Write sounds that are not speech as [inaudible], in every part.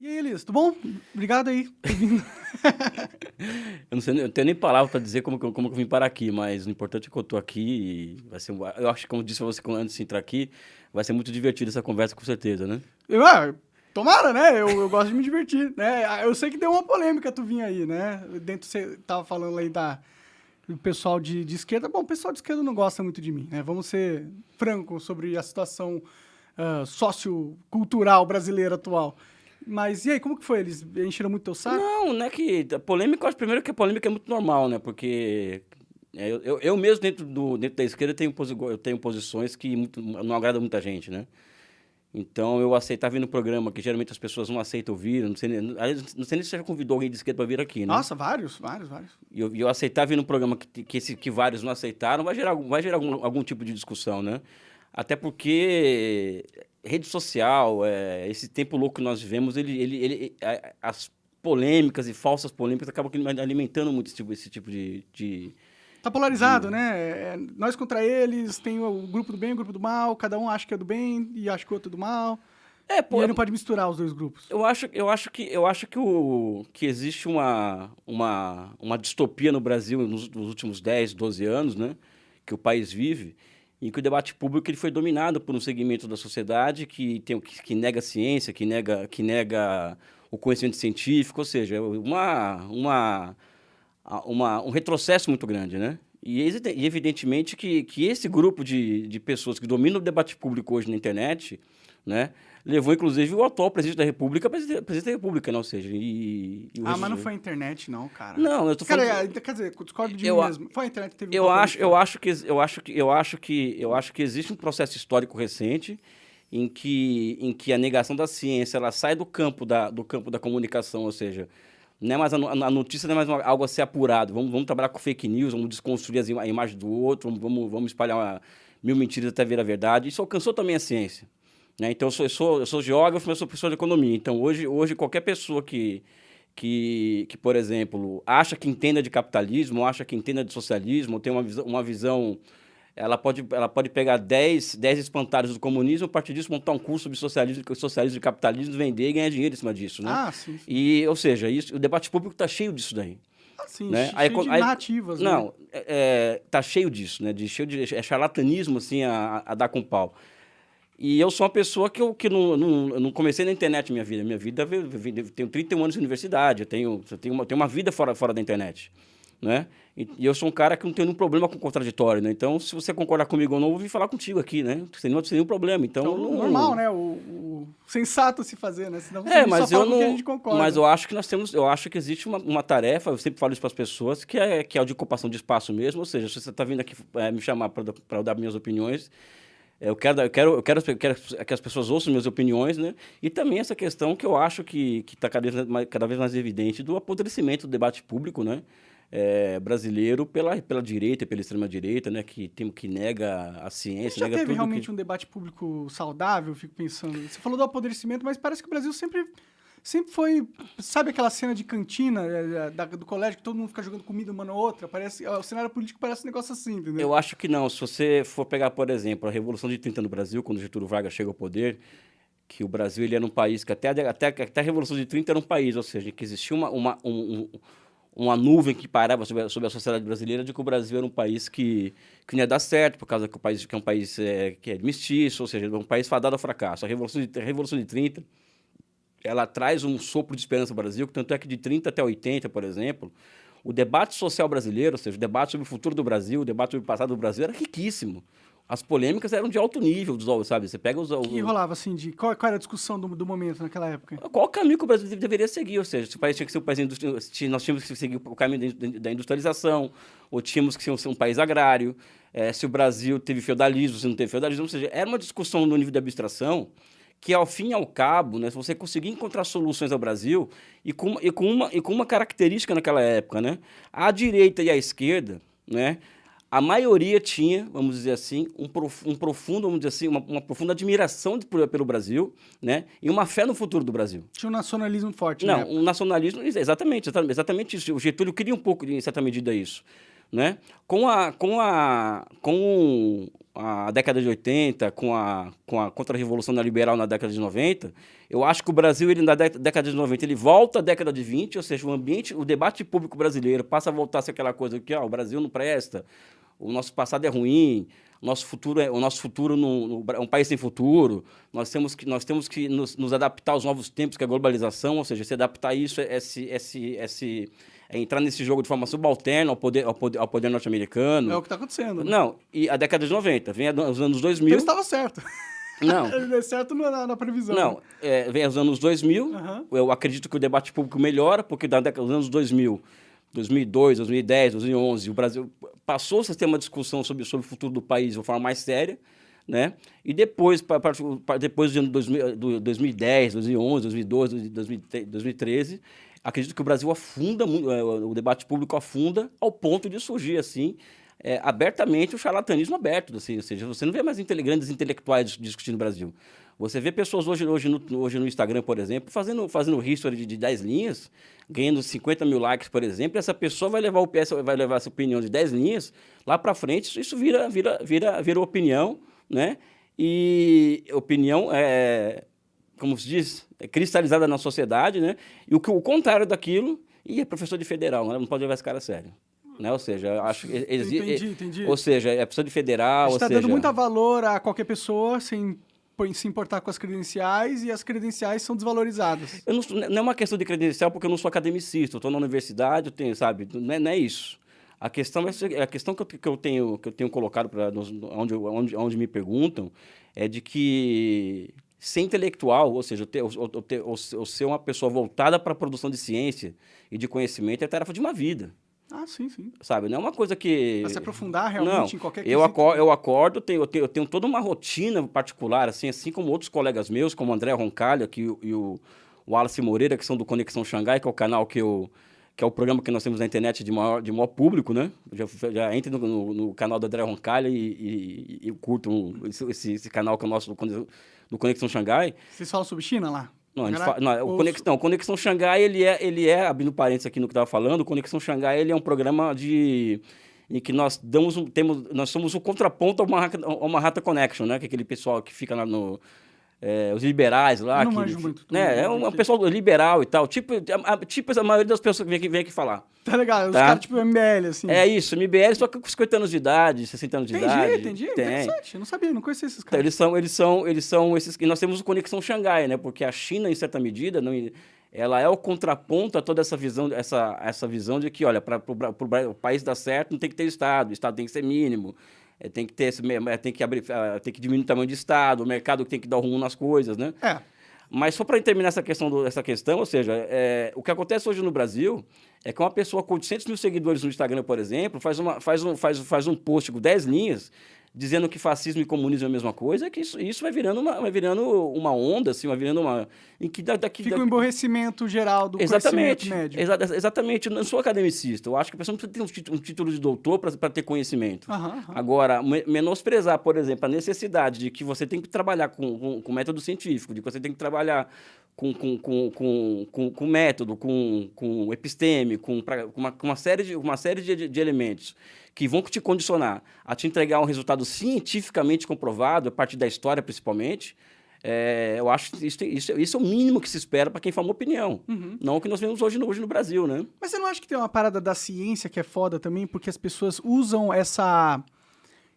E aí, Elias, tudo bom? Obrigado aí [laughs] eu não sei, eu tenho nem palavra para dizer como, como eu vim parar aqui, mas o importante é que eu tô aqui e vai ser, eu acho que como disse você antes de entrar aqui, vai ser muito divertido essa conversa com certeza, né? Eu, ah, tomara, né? Eu, eu gosto de me divertir, né? Eu sei que deu uma polêmica tu vinha aí, né? Dentro você tava falando aí da do pessoal de, de esquerda. Bom, o pessoal de esquerda não gosta muito de mim, né? Vamos ser francos sobre a situação uh, sociocultural brasileira atual. Mas e aí, como que foi? Eles encheram muito teu saco? Não, não é que. A polêmica, eu acho primeiro que a polêmica é muito normal, né? Porque é, eu, eu, eu mesmo, dentro, do, dentro da esquerda, tenho, eu tenho posições que muito, não agradam muita gente, né? Então eu aceitar vir no programa, que geralmente as pessoas não aceitam vir, não sei, não sei nem se você já convidou alguém de esquerda para vir aqui, né? Nossa, vários, vários, vários. E eu, eu aceitar vir no programa que, que, esse, que vários não aceitaram, vai gerar, vai gerar algum, algum tipo de discussão, né? Até porque rede social, é, esse tempo louco que nós vivemos, ele, ele, ele, as polêmicas e falsas polêmicas acabam alimentando muito esse tipo, esse tipo de, de Tá polarizado, né? É, nós contra eles, tem o grupo do bem e o grupo do mal, cada um acha que é do bem e acha que o outro é do mal. É, pô, e aí não pode misturar os dois grupos. Eu acho, eu acho que, eu acho que, o, que existe uma, uma, uma distopia no Brasil nos, nos últimos 10, 12 anos, né? Que o país vive, em que o debate público ele foi dominado por um segmento da sociedade que, tem, que, que nega a ciência, que nega, que nega o conhecimento científico, ou seja, uma, uma, uma, um retrocesso muito grande, né? E, evidentemente que, que esse grupo de, de pessoas que dominam o debate público hoje na internet, né, levou inclusive o atual presidente da República presidente, presidente da República, não, ou seja, e, e ah, mas não foi a internet, não, cara. Não, eu tô falando. Cara, quer dizer, discordo de eu, mim mesmo. Foi a internet que teve. Eu acho, eu acho que eu acho que eu acho que eu acho que existe um processo histórico recente em que em que a negação da ciência ela sai do campo da do campo da comunicação, ou seja, não é mais a, a notícia não é mais algo a ser apurado. Vamos, vamos trabalhar com fake news, vamos desconstruir as, a imagem do outro, vamos, vamos espalhar uma, mil mentiras até vir a verdade. Isso alcançou também a ciência. Né? Então, eu sou, eu, sou, eu sou geógrafo, mas sou professor de economia. Então, hoje, hoje qualquer pessoa que, que, que, por exemplo, acha que entenda de capitalismo, acha que entenda de socialismo, tem uma visão, uma visão ela pode, ela pode pegar 10, 10 espantalhos do comunismo, a partir disso montar um curso sobre socialismo, socialismo e capitalismo, vender e ganhar dinheiro em cima disso, né? Ah, sim. sim. E, ou seja, isso, o debate público está cheio disso daí. Ah, sim, né? cheio aí, de aí, narrativas, Não, né? é, é, tá cheio disso, né? De, cheio de é charlatanismo, assim, a, a dar com pau. E eu sou uma pessoa que eu que não, não, não comecei na internet minha vida. Minha vida, eu tenho 31 anos de universidade, eu tenho, eu tenho, uma, tenho uma vida fora, fora da internet. Né? E, e, eu sou um cara que não tem nenhum problema com contraditório, né? Então, se você concordar comigo ou não, eu vou vir falar contigo aqui, né? Sem, não, sem nenhum problema. Então, então não, normal, né? O, o, sensato se fazer, né? Senão é, mas eu não. Mas eu acho que nós temos, eu acho que existe uma, uma tarefa. Eu sempre falo isso para as pessoas, que é que é o de ocupação de espaço mesmo. Ou seja, se você está vindo aqui é, me chamar para dar minhas opiniões, eu quero, eu, quero, eu, quero, eu quero que as pessoas ouçam minhas opiniões, né? E também essa questão que eu acho que está cada, vez cada vez mais evidente do apodrecimento do debate público, né? É, brasileiro pela, pela direita, pela extrema-direita, né? Que, tem, que nega a ciência, já nega teve realmente que... um debate público saudável, fico pensando. Você falou do apodrecimento, mas parece que o Brasil sempre sempre foi. Sabe aquela cena de cantina é, da, do colégio que todo mundo fica jogando comida uma na outra? Parece, o cenário político parece um negócio assim, entendeu? Eu acho que não. Se você for pegar, por exemplo, a Revolução de 30 no Brasil, quando Getúlio Vargas chega ao poder, que o Brasil ele era um país que até, até, até a Revolução de 30 era um país, ou seja, que existia uma, uma, um, uma nuvem que parava sobre a, sobre a sociedade brasileira de que o Brasil era um país que, que não ia dar certo, por causa que o país que é um país é, que é mestiço, ou seja, um país fadado ao fracasso. A Revolução de, a Revolução de 30 ela traz um sopro de esperança no Brasil, tanto é que de 30 até 80, por exemplo, o debate social brasileiro, ou seja, o debate sobre o futuro do Brasil, o debate sobre o passado do Brasil era riquíssimo. As polêmicas eram de alto nível, sabe? Você pega os... O que rolava, assim, de... Qual, qual era a discussão do, do momento naquela época? Qual o caminho que o Brasil deveria seguir? Ou seja, se o país tinha que ser um país... Nós tínhamos que seguir o caminho da industrialização, ou tínhamos que ser um, país agrário, é, se o Brasil teve feudalismo, se não teve feudalismo. Ou seja, era uma discussão no nível de abstração que, ao fim e ao cabo, né, se você conseguir encontrar soluções ao Brasil, e com, e, com uma, e com uma característica naquela época, né, a direita e a esquerda, né, a maioria tinha, vamos dizer assim, um, um profundo, vamos dizer assim, uma, uma profunda admiração de, pelo Brasil, né, e uma fé no futuro do Brasil. Tinha um nacionalismo forte, Não, né? um nacionalismo, exatamente, exatamente isso. O Getúlio queria um pouco, em certa medida, isso. Né? Com, a, com, a, com a década de 80, com a, com a contra-revolução neoliberal na década de 90, eu acho que o Brasil, ele, na década de 90, ele volta à década de 20, ou seja, o ambiente, o debate público brasileiro passa a voltar a ser aquela coisa que ó, o Brasil não presta, o nosso passado é ruim, nosso futuro é, o nosso futuro no, no, é um país sem futuro, nós temos que, nós temos que nos, nos adaptar aos novos tempos, que é a globalização, ou seja, se adaptar a isso, esse, esse, esse é entrar nesse jogo de forma subalterna ao poder, ao poder, ao poder norte-americano. É o que está acontecendo. Né? Não, e a década de 90, vem os anos 2000... Então estava certo. Não. [laughs] Ele deu certo na, na previsão. Não, é, vem os anos 2000, uhum. eu acredito que o debate público melhora, porque da década dos anos 2000, 2002, 2010, 2011, o Brasil passou a ter uma discussão sobre, sobre o futuro do país de uma forma mais séria, né? E depois, pra, pra, depois do ano 2010, 2011, 2012, 2013, acredito que o Brasil afunda, é, o debate público afunda ao ponto de surgir, assim, é, abertamente o charlatanismo aberto, assim, ou seja, você não vê mais grandes intelectuais discutindo no Brasil. Você vê pessoas hoje, hoje, no, hoje no Instagram, por exemplo, fazendo, fazendo history de, de 10 linhas, ganhando 50 mil likes, por exemplo, e essa pessoa vai levar, o, vai levar essa opinião de 10 linhas lá para frente, isso vira, vira, vira, vira opinião, né? E opinião é, como se diz, é cristalizada na sociedade, né? E o, o contrário daquilo, e é professor de federal, né? não pode levar esse cara a sério. Né? Ou seja, acho que entendi, entendi. Ou seja, é professor de federal. Está seja... dando muito valor a qualquer pessoa sem se importar com as credenciais e as credenciais são desvalorizadas. Não, não é uma questão de credencial porque eu não sou academicista, eu estou na universidade, eu tenho, sabe, não é, não é isso. A questão, é, a questão que, eu, que eu tenho, que eu tenho colocado para onde, onde, onde me perguntam é de que ser intelectual, ou seja, ter, ou, ter, ou, ou ser uma pessoa voltada para a produção de ciência e de conhecimento é tarefa de uma vida. Ah, sim, sim. Sabe, não é uma coisa que... Para se aprofundar realmente não, em qualquer eu eu acordo, tenho, eu tenho, eu tenho toda uma rotina particular, assim, assim como outros colegas meus, como o André Roncalho aqui, e o, o Wallace Moreira, que são do Conexão Xangai, que é o canal que eu que é o programa que nós temos na internet de maior, de maior público, né? Já, já entre no, no, no canal do André Roncalho e, e, e curto um, esse, esse, canal que é o nosso do, do Conexão Xangai. Vocês falam sobre China lá? Não, a gente fala, não, o Conexão, não, Conexão Xangai, ele é, ele é, abrindo parênteses aqui no que estava falando, o Conexão Xangai, ele é um programa de em que nós damos um, temos, nós somos o contraponto a uma, a uma Rata Connection, né? Que é aquele pessoal que fica lá no é, os liberais lá. Não que, manjo muito. Né, é um, pessoal liberal e tal. Tipo a, tipo a maioria das pessoas que vem aqui, vem aqui falar. Tá legal, tá? os caras tipo MBL, assim. É isso, MBL só com 50 anos de idade, 60 anos de entendi, idade. Entendi, entendi. Interessante, eu não sabia, não conhecia esses caras. Então, eles são, eles são, eles são esses... E nós temos o Conexão Xangai, né? Porque a China, em certa medida, não, ela é o contraponto a toda essa visão, essa, essa visão de que, olha, para o país dar certo, não tem que ter Estado, o Estado tem que ser mínimo. É, tem que ter esse, é, tem que abrir, é, tem que diminuir o tamanho do Estado, o mercado tem que dar rumo nas coisas, né? É. Mas só para terminar essa questão, do, essa questão, ou seja, é, o que acontece hoje no Brasil é que uma pessoa com 800 mil seguidores no Instagram, por exemplo, faz, uma, faz, um, faz, faz um post com 10 linhas dizendo que fascismo e comunismo é a mesma coisa, que isso, isso vai, virando uma, vai virando uma onda, assim, vai virando uma... Em que daqui, Fica um emborrecimento geral do exatamente, médio. Exa exatamente, eu não sou academicista, eu acho que a pessoa não precisa ter um, título de doutor para ter conhecimento. Agora, menosprezar, por exemplo, a necessidade de que você tem que trabalhar com, com, com método científico, de que você tem que trabalhar com, com, com, com, com, com método, com, com episteme, com, pra, com, uma, com uma série, de, uma série de, de elementos que vão te condicionar a te entregar um resultado cientificamente comprovado, a partir da história principalmente, é, eu acho que isso, isso, isso, é o mínimo que se espera para quem forma opinião. Uhum. Não o que nós vemos hoje no, hoje no Brasil, né? Mas você não acha que tem uma parada da ciência que é foda também, porque as pessoas usam essa,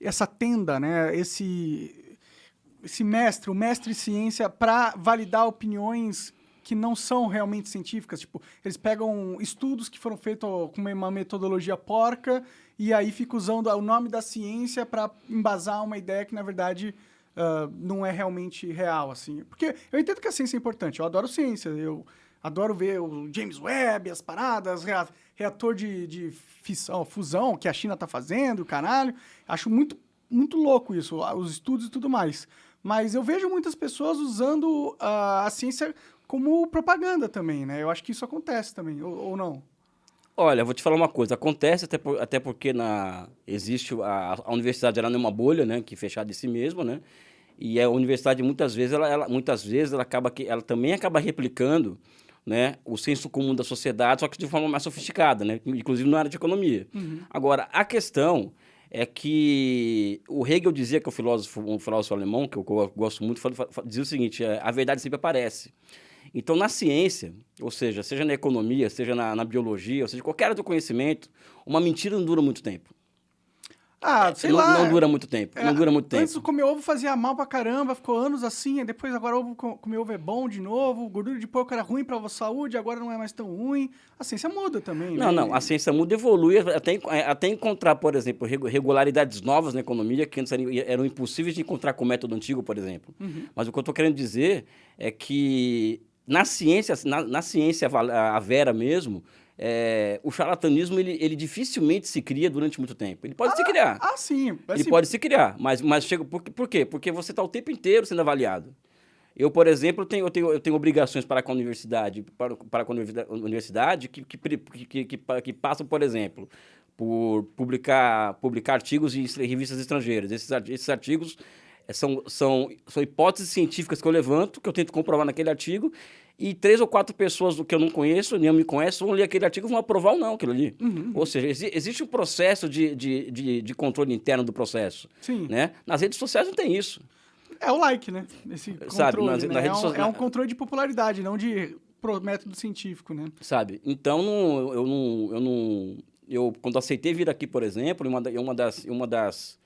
essa tenda, né? Esse, esse mestre, o mestre ciência, para validar opiniões que não são realmente científicas. Tipo, eles pegam estudos que foram feitos com uma metodologia porca e aí fica usando o nome da ciência para embasar uma ideia que, na verdade, uh, não é realmente real, assim. Porque eu entendo que a ciência é importante, eu adoro ciência, eu adoro ver o James Webb, as paradas, reator de, de fissão, fusão que a China está fazendo, caralho. Acho muito, muito louco isso, os estudos e tudo mais. Mas eu vejo muitas pessoas usando uh, a ciência como propaganda também, né? Eu acho que isso acontece também, ou, ou não? Olha, vou te falar uma coisa. Acontece até, por, até porque na, existe a, a universidade ela não é uma bolha, né, que é fechada de si mesma, né? E a universidade muitas vezes ela, ela muitas vezes ela acaba que ela também acaba replicando, né, o senso comum da sociedade, só que de forma mais sofisticada, né, inclusive na área de economia. Uhum. Agora a questão é que o Hegel dizia que um filósofo, um filósofo alemão, que eu gosto muito, dizia o seguinte, é, a verdade sempre aparece. Então, na ciência, ou seja, seja na economia, seja na, na biologia, ou seja, qualquer outro conhecimento, uma mentira não dura muito tempo. Ah, sei não, lá. Não dura muito tempo. É, não dura muito tempo. Antes comer ovo fazia mal pra caramba, ficou anos assim, depois agora ovo, comer ovo é bom de novo, gordura de porco era ruim pra saúde, agora não é mais tão ruim. A ciência muda também, Não, né? não, a ciência muda, evolui, até, até encontrar, por exemplo, regularidades novas na economia que antes eram, eram impossíveis de encontrar com o método antigo, por exemplo. Uhum. Mas o que eu estou querendo dizer é que na ciência, na, na ciência a vera mesmo, é, o charlatanismo ele, ele dificilmente se cria durante muito tempo. Ele pode ah, se criar. Ah, sim. Ele pode se criar, mas, mas chega. Por, por quê? Porque você está o tempo inteiro sendo avaliado. Eu, por exemplo, tenho, eu, tenho, eu tenho obrigações para com a universidade, para, para com a universidade que, que, que, que, que passam, por exemplo, por publicar, publicar artigos em revistas estrangeiras. Esses, esses artigos são, são, são hipóteses científicas que eu levanto, que eu tento comprovar naquele artigo, e três ou quatro pessoas do que eu não conheço, nem eu me conheço, vão ler aquele artigo e vão aprovar ou não aquilo ali. Uhum. Ou seja, exi existe um processo de, de, de, de, controle interno do processo. Sim. Né? Nas redes sociais não tem isso. É o like, né? Esse controle, Sabe, nas, né? nas é, um, é um controle de popularidade, não de método científico, né? Sabe? Então, não, eu não... Eu não eu, quando aceitei vir aqui, por exemplo, uma, uma das... Uma das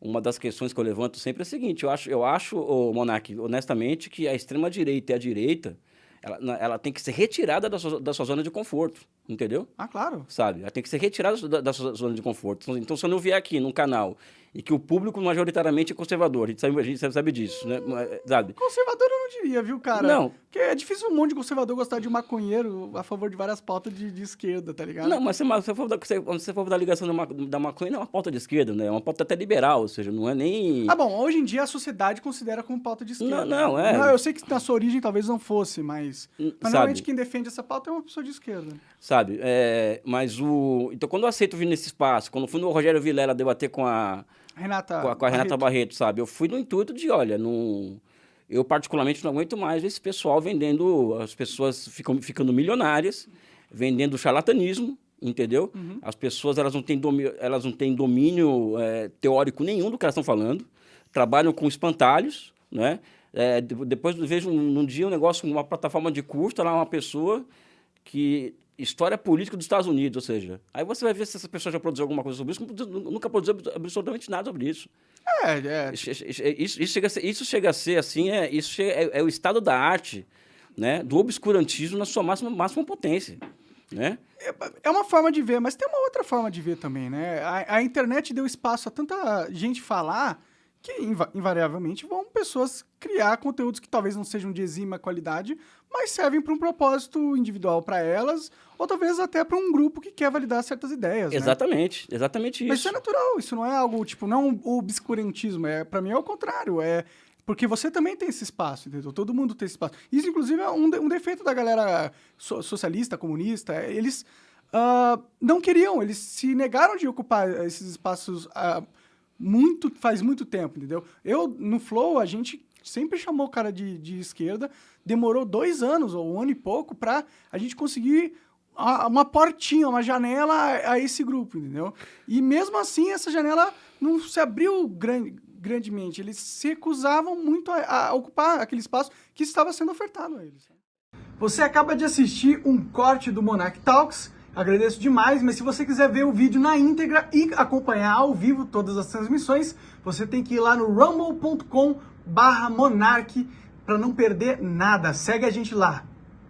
uma das questões que eu levanto sempre é a seguinte, eu acho, eu acho, oh, Monark, honestamente, que a extrema-direita e a direita, ela, ela tem que ser retirada da sua, da sua zona de conforto, entendeu? Ah, claro. Sabe? Ela tem que ser retirada da, da sua zona de conforto. Então, se eu não vier aqui num canal e que o público majoritariamente é conservador, a gente sabe, a gente sabe disso, né? Sabe? Conservador eu não diria, viu, cara? Não. Porque é difícil um monte de conservador gostar de maconheiro a favor de várias pautas de, de esquerda, tá ligado? Não, mas se você for da, se você for da ligação da, da maconha, não é uma pauta de esquerda, né? É uma pauta até liberal, ou seja, não é nem... Ah, bom, hoje em dia a sociedade considera como pauta de esquerda. Não, não, é... Não, eu sei que na sua origem talvez não fosse, mas... Mas normalmente quem defende essa pauta é uma pessoa de esquerda. Sabe, é... Mas o... Então, quando eu aceito vir nesse espaço, quando fui no Rogério Vilela debater com a Renata com a, com a Renata Barreto, sabe? Eu fui no intuito de, olha, não, eu particularmente não aguento mais esse pessoal vendendo, as pessoas ficam ficando milionárias, vendendo charlatanismo, entendeu? Uhum. As pessoas elas não têm domínio, elas não têm domínio é, teórico nenhum do que elas estão falando, trabalham com espantalhos, né? É, depois vejo num dia um negócio, uma plataforma de curso, lá uma pessoa que história política dos Estados Unidos, ou seja, aí você vai ver se essa pessoa já produziu alguma coisa sobre isso, nunca produziu absolutamente nada sobre isso. É, é. Isso, isso, chega, a ser, isso chega a ser assim, é, isso é, é, o estado da arte, né, do obscurantismo na sua máxima, máxima potência. Né? É, é uma forma de ver, mas tem uma outra forma de ver também, né? A, a internet deu espaço a tanta gente falar que invariavelmente vão pessoas criar conteúdos que talvez não sejam de exímia qualidade, mas servem para um propósito individual para elas, ou talvez até para um grupo que quer validar certas ideias. Exatamente, né? exatamente isso. Mas isso é natural, isso não é algo, tipo, não um obscurantismo, é, para mim é o contrário, é porque você também tem esse espaço, entendeu? Todo mundo tem esse espaço. Isso, inclusive, é um, de, um defeito da galera so, socialista, comunista, é, eles uh, não queriam, eles se negaram de ocupar esses espaços... Uh, muito, faz muito tempo, entendeu? Eu, no Flow, a gente sempre chamou o cara de, de esquerda, demorou dois anos, ou um ano e pouco, para a gente conseguir uma portinha, uma janela a, esse grupo, entendeu? E mesmo assim, essa janela não se abriu grande, grandemente. Eles se recusavam muito a, a, ocupar aquele espaço que estava sendo ofertado a eles. Você acaba de assistir um corte do Monarch Talks Agradeço demais, mas se você quiser ver o vídeo na íntegra e acompanhar ao vivo todas as transmissões, você tem que ir lá no rumble.com barra monarch para não perder nada. Segue a gente lá.